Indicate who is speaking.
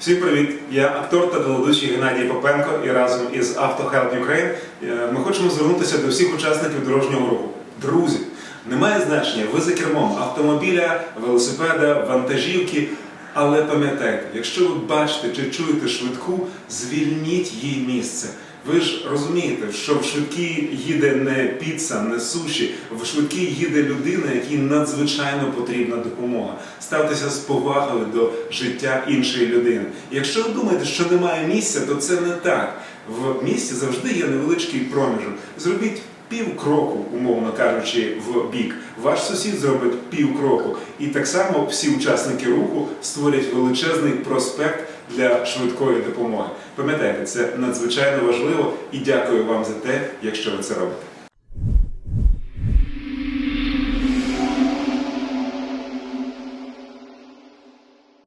Speaker 1: Всім привіт! Я актор та телеведучий Геннадій Попенко і разом із AutoHelp Ukraine е, ми хочемо звернутися до всіх учасників дорожнього руху. Друзі, немає значення, ви за кермом автомобіля, велосипеда, вантажівки. Але пам'ятайте, якщо ви бачите чи чуєте швидку, звільніть їй місце. Ви ж розумієте, що в швидкій їде не піца, не суші, в швидкій їде людина, якій надзвичайно потрібна допомога. Ставтеся з повагою до життя іншої людини. Якщо ви думаєте, що немає місця, то це не так. В місті завжди є невеличкий проміжок. Зробіть пів кроку, умовно кажучи, в бік. Ваш сусід зробить пів кроку. І так само всі учасники руху створять величезний проспект для швидкої допомоги. Пам'ятайте, це надзвичайно важливо і дякую вам за те, якщо ви це робите.